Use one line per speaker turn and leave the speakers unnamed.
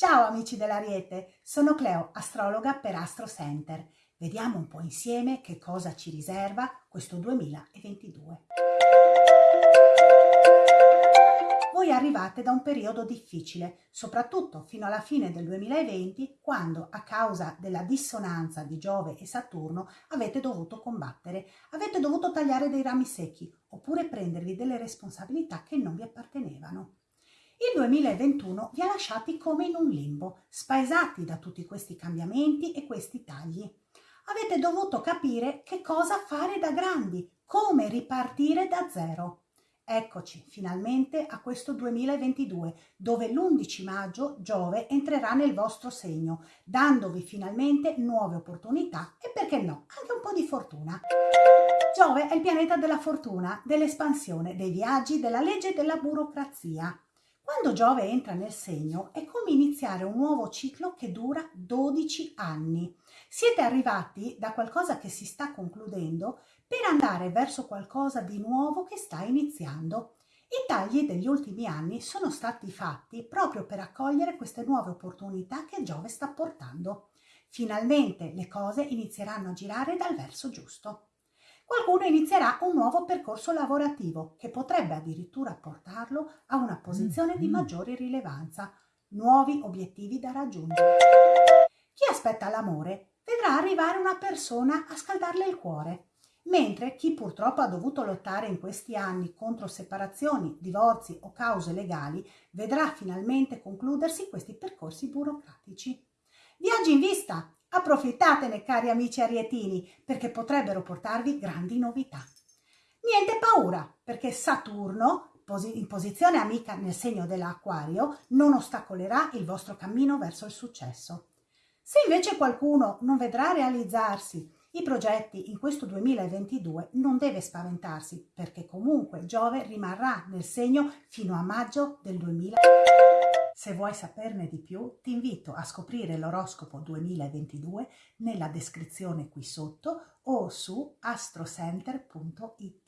Ciao amici dell'Ariete, sono Cleo, astrologa per Astro Center. Vediamo un po' insieme che cosa ci riserva questo 2022. Voi arrivate da un periodo difficile, soprattutto fino alla fine del 2020, quando a causa della dissonanza di Giove e Saturno avete dovuto combattere, avete dovuto tagliare dei rami secchi oppure prendervi delle responsabilità che non vi appartenevano. Il 2021 vi ha lasciati come in un limbo, spaesati da tutti questi cambiamenti e questi tagli. Avete dovuto capire che cosa fare da grandi, come ripartire da zero. Eccoci finalmente a questo 2022, dove l'11 maggio Giove entrerà nel vostro segno, dandovi finalmente nuove opportunità e perché no, anche un po' di fortuna. Giove è il pianeta della fortuna, dell'espansione, dei viaggi, della legge e della burocrazia. Quando Giove entra nel segno è come iniziare un nuovo ciclo che dura 12 anni. Siete arrivati da qualcosa che si sta concludendo per andare verso qualcosa di nuovo che sta iniziando. I tagli degli ultimi anni sono stati fatti proprio per accogliere queste nuove opportunità che Giove sta portando. Finalmente le cose inizieranno a girare dal verso giusto qualcuno inizierà un nuovo percorso lavorativo che potrebbe addirittura portarlo a una posizione di mm-hmm. maggiore rilevanza, nuovi obiettivi da raggiungere. Chi aspetta l'amore vedrà arrivare una persona a scaldarle il cuore, mentre chi purtroppo ha dovuto lottare in questi anni contro separazioni, divorzi o cause legali vedrà finalmente concludersi questi percorsi burocratici. Viaggi in vista, Approfittatene cari amici arietini perché potrebbero portarvi grandi novità. Niente paura perché Saturno in posizione amica nel segno dell'acquario non ostacolerà il vostro cammino verso il successo. Se invece qualcuno non vedrà realizzarsi i progetti in questo 2022 non deve spaventarsi perché comunque Giove rimarrà nel segno fino a maggio del 2022. Se vuoi saperne di più, ti invito a scoprire l'oroscopo 2022 nella descrizione qui sotto o su astrocenter.it.